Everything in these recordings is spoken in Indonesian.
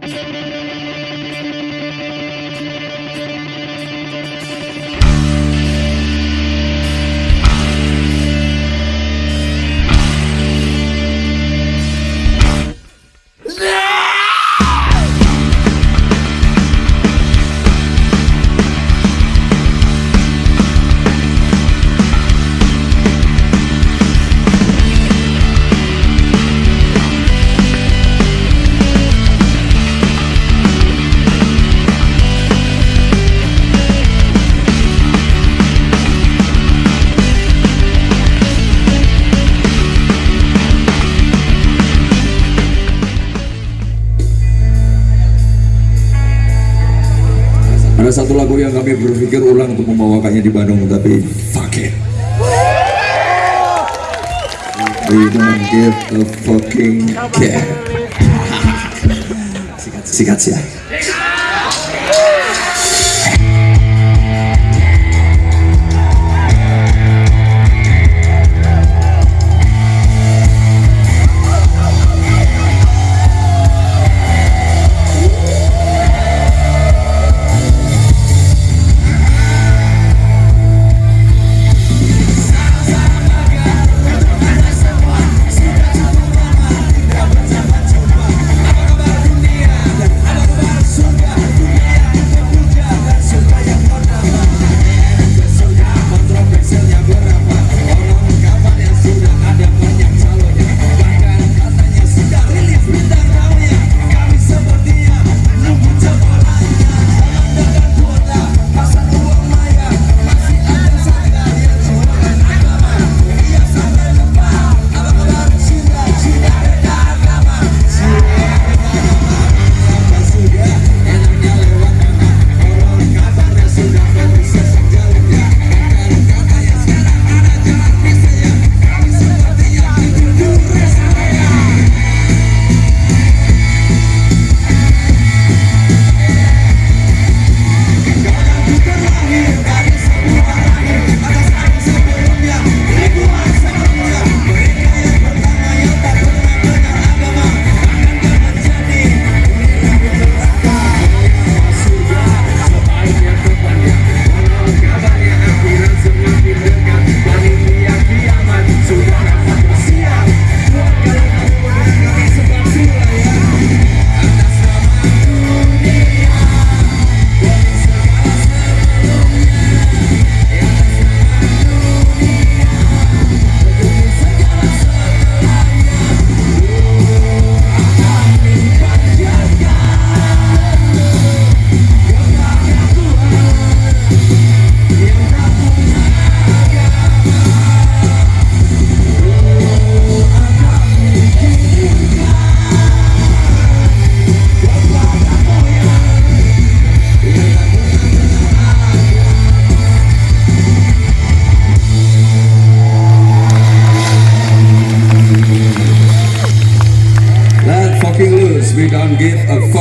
Música Ada satu lagu yang kami berpikir ulang untuk membawakannya di Bandung, tapi fuck it. We don't give a fucking care. Sikat, sikat ya.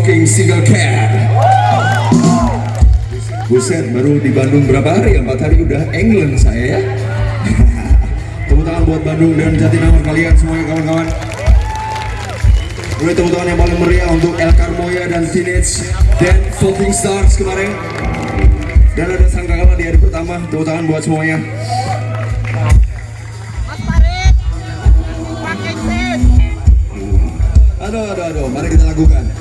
Fucking single care. Buset, baru di Bandung berapa hari? Empat hari udah England saya ya. tepuk tangan buat Bandung dan Jatinangor kalian semuanya kawan-kawan. Boleh tepuk tangan yang paling meriah untuk El Carmoya dan Teenage dan Floating Stars kemarin. Dan ada sang kakak di hari pertama, tepuk tangan buat semuanya. Aduh, aduh, aduh, mari kita lakukan.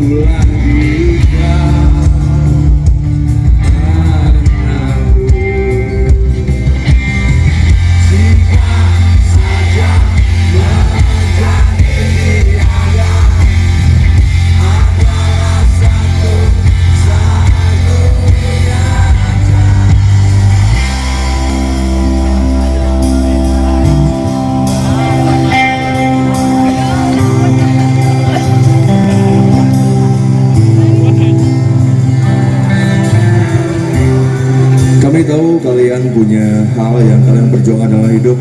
like you got. Punya hal yang kalian perjuangkan dalam hidup.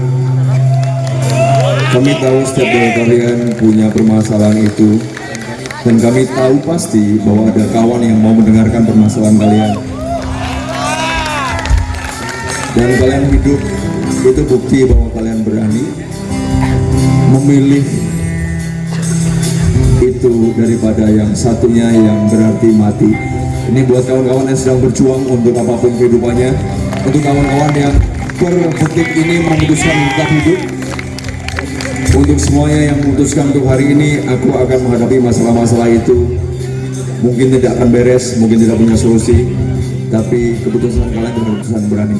Kami tahu setiap dari kalian punya permasalahan itu. Dan kami tahu pasti bahwa ada kawan yang mau mendengarkan permasalahan kalian. Dan kalian hidup itu bukti bahwa kalian berani memilih itu daripada yang satunya yang berarti mati. Ini buat kawan-kawan yang sedang berjuang untuk apa pun kehidupannya, untuk kawan-kawan yang per detik ini memutuskan tetap hidup. Untuk semuanya yang memutuskan untuk hari ini, aku akan menghadapi masalah-masalah itu. Mungkin tidak akan beres, mungkin tidak punya solusi, tapi keputusan kalian adalah keputusan berani.